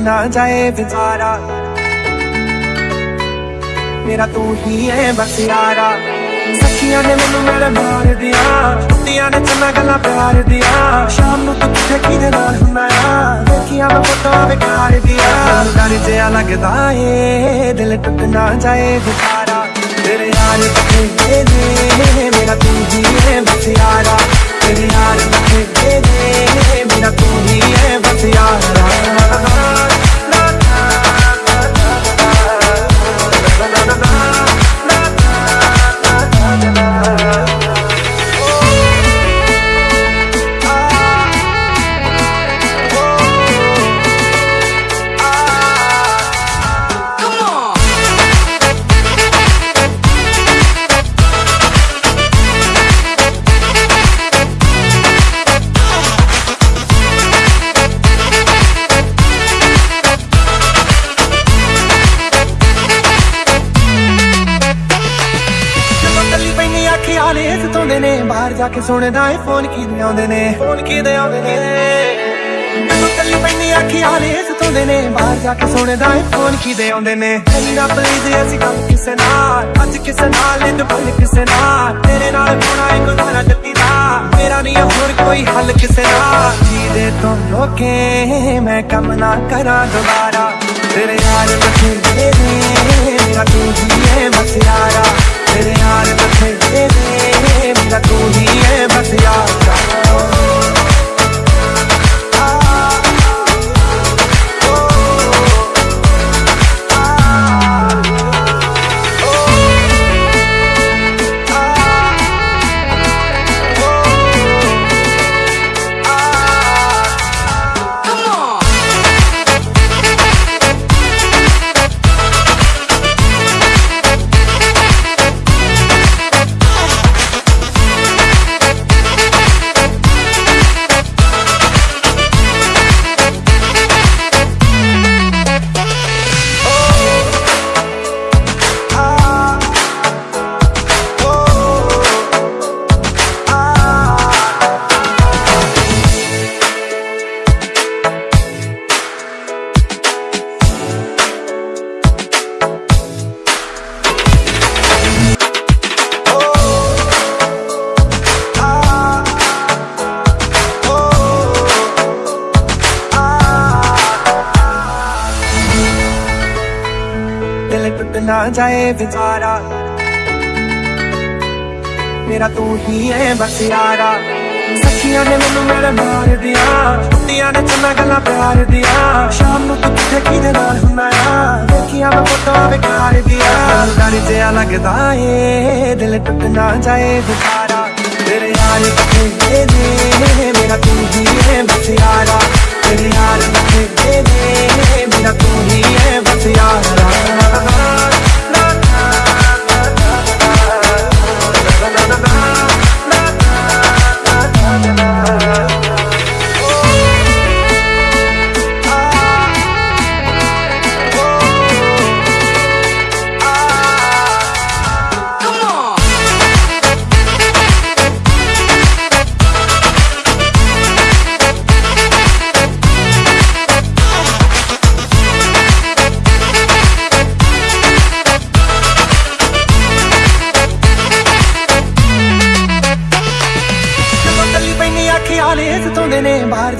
ਟੁੱਟ ਨਾ ਜਾਏ ਵਿਚਾਰਾ ਮੇਰਾ ਤੂੰ ਹੀ ਹੈ ਬਸ ਯਾਰਾ ਸੱਖੀਆਂ ਨੇ ਮੈਨੂੰ ਮੇਰੇ ਮਾਰ ਦਿਆ ਕੁੱਤੀਆਂ ਨੇ ਚੰਨਾ ਗੱਲਾਂ ਪਿਆਰ ਦਿਆ ਸ਼ਾਮ ਨੂੰ ਤੂੰ ਕਿੱਥੇ ਕਿਹਦੇ ਨਾਲ ਹੁੰਦਾ ਆ ਦੇਖੀਆਂ ਮੈਂ ਫੋਟੋ ਵਿਕਾਰ ਦਿਆ ਡਰ ਜਿਆ ਲੱਗਦਾ ਏ ਦਿਲ ਟੁੱਟ ਨਾ ਜਾਏ ਵਿਚਾਰਾ ਤੇਰੇ ਯਾਰ ਕਿੱਥੇ ਨੇ ਮੇਰਾ ਤੂੰ ਹੀ ਹੈ ਬਸ ਯਾਰਾ ਤੇਰੇ ਯਾਰ ਕਿੱਥੇ ਨੇ ਮੇਰਾ ਤੂੰ ਹੀ ਹੈ ਬਸ ਯਾਰਾ ਪੈਣੀ ਅੱਖੀ ਆਲੇ ਸਤਾਉਂਦੇ ਨੇ ਬਾਹਰ ਜਾ ਕੇ ਸੁਣਦਾ ਏ ਫੋਨ ਕੀ ਆਉਂਦੇ ਨੇ ਫੋਨ ਕੀ ਦੇ ਆਉਂਦੇ ਨੇ ਜਦੋਂ ਕੱਲੀ ਪੈਣੀ ਅੱਖੀ ਆਲੇ ਸਤਾਉਂਦੇ ਨੇ ਬਾਹਰ ਜਾ ਕੇ ਸੁਣਦਾ ਏ ਫੋਨ ਕੀ ਦੇ ਆਉਂਦੇ ਨੇ ਐਨੀ ਨਾ ਪਲੀਜ਼ ਅਸੀਂ ਕੰਮ ਕਿਸੇ ਨਾਲ ਅੱਜ ਕਿਸੇ ਨਾਲ ਨਹੀਂ ਦੁਪਹਿਰ ਕਿਸੇ ਨਾਲ ਤੇਰੇ ਨਾਲ ਹੋਣਾ ਏ ਗੁਜ਼ਾਰਾ ਜੱਤੀ ਦਾ ਮੇਰਾ ਨਹੀਂ ਹੋਰ ਕੋਈ ਹੱਲ ਕਿਸੇ ਨਾਲ ਜੀਦੇ ਤੋਂ ਲੋਕੇ ਮੈਂ ਕੰਮ ਨਾ ਕਰਾਂ ਦੁਬਾਰਾ ਤੇਰੇ ਯਾਰ ਬਥੇਰੇ ਨੇ ਮੇਰਾ ਤੂੰ ਹੀ ਹੈ ਬਸ ਯਾਰਾ ਤੇਰੇ ਯਾਰ ਬਥੇਰੇ ਨੇ ਮੇਰਾ ਤੂੰ ਹੀ। ਦਿਲ ਟੁੱਟ ਨਾ ਜਾਏ ਵਿਚਾਰਾ ਮੇਰਾ ਤੂੰ ਹੀ ਹੈ ਬਸ ਯਾਰਾ ਸੱਖੀਆਂ ਨੇ ਮੈਨੂੰ ਮੇਰੇ ਮਾਰ ਦਿਆ ਕੁੱਤੀਆਂ ਨੇ ਚੰਨਾ ਗੱਲਾਂ ਪਿਆਰ ਦਿਆ ਸ਼ਾਮ ਨੂੰ ਤੂੰ ਕਿੱਥੇ ਕਿਹਦੇ ਨਾਲ ਹੁੰਦਾ ਆ ਦੇਖੀਆਂ ਮੈਂ ਫੋਟੋ ਵਿਕਾਰ ਦਿਆ ਡਰ ਜਿਆ ਲੱਗਦਾ ਏ ਦਿਲ ਟੁੱਟ ਨਾ ਜਾਏ ਵਿਚਾਰਾ ਤੇਰੇ ਯਾਰ ਕਿੱਥੇ ਨੇ ਮੇਰਾ ਤੂੰ ਹੀ ਹੈ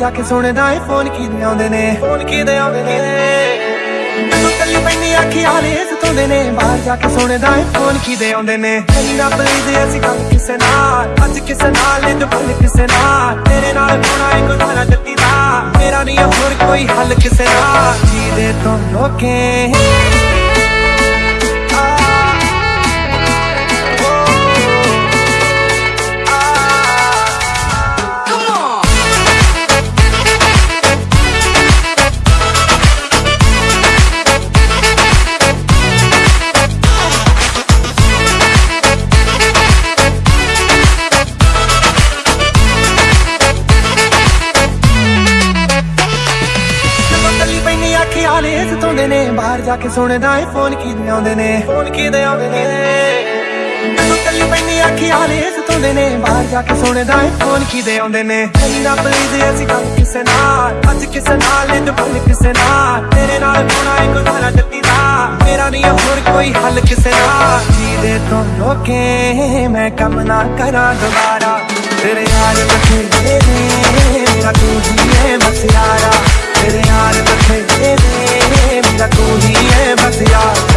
ਜਾ ਕੇ ਸੁਣਦਾ ਏ ਫੋਨ ਕੀ ਦੇ ਆਉਂਦੇ ਨੇ? ਫੋਨ ਕੀ ਦੇ ਆਉਂਦੇ ਨੇ? ਕੱਲੀ ਪੈਣੀ ਅੱਖੀ ਆਲੇ ਸਤਾਉਂਦੇ ਨੇ। ਬਾਹਰ ਜਾ ਕੇ ਸੁਣਦਾ ਏ ਫੋਨ ਕੀ ਦੇ ਆਉਂਦੇ ਨੇ? ਐਨੀ ਨਾ ਪਲੀਜ਼ ਅਸੀਂ ਕੰਮ ਕਿਸੇ ਨਾਲ ਅੱਜ ਕਿਸੇ ਨਾਲ ਨਹੀਂ ਦੁਪਹਿਰ ਕਿਸੇ ਨਾਲ। ਤੇਰੇ ਨਾਲ ਹੋਣਾ ਏ ਗੁਜ਼ਾਰਾ ਜੱਤੀ ਦਾ ਮੇਰਾ ਨਹੀਂ ਹੋਰ ਕੋਈ ਹੱਲ ਕਿਸੇ ਨਾਲ। ਜੀਦੇ ਤੋਂ ਲੋਕੇ ਪੈਣੀ ਅੱਖੀ ਆਲੇ ਸਤਾਉਂਦੇ ਨੇ ਬਾਹਰ ਜਾ ਕੇ ਸੁਣਦਾ ਏ ਫੋਨ ਕੀ ਦੇ ਆਉਂਦੇ ਨੇ ਫੋਨ ਕੀ ਦੇ ਆਉਂਦੇ ਨੇ ਜਦੋਂ ਕੱਲੀ ਪੈਣੀ ਅੱਖੀ ਆਲੇ ਸਤਾਉਂਦੇ ਨੇ ਬਾਹਰ ਜਾ ਕੇ ਸੁਣਦਾ ਏ ਫੋਨ ਕੀ ਦੇ ਆਉਂਦੇ ਨੇ ਐਨੀ ਨਾ ਪਲੀਜ਼ ਅਸੀਂ ਕੰਮ ਕਿਸੇ ਨਾਲ ਅੱਜ ਕਿਸੇ ਕਿਸੇ ਨਾਲ ਇੰਜ ਬਲ ਕਿਸੇ ਨਾਲ ਤੇਰੇ ਨਾਲ ਹੋਣਾ ਇੱਕ ਗਾਣਾ ਜੱਤੀ ਦਾ ਮੇਰਾ ਨਹੀਂ ਹੋਰ ਕੋਈ ਹੱਲ ਕਿਸੇ ਨਾਲ ਜੀਦੇ ਤੋਂ ਰੋਕੇ ਮੈਂ ਕੰਮ ਨਾ ਕਰਾਂ ਦੁਬਾਰਾ ਤੇਰੇ ਯਾਰ तेरे यार बथेरे ने मेरा तू ही है बस यार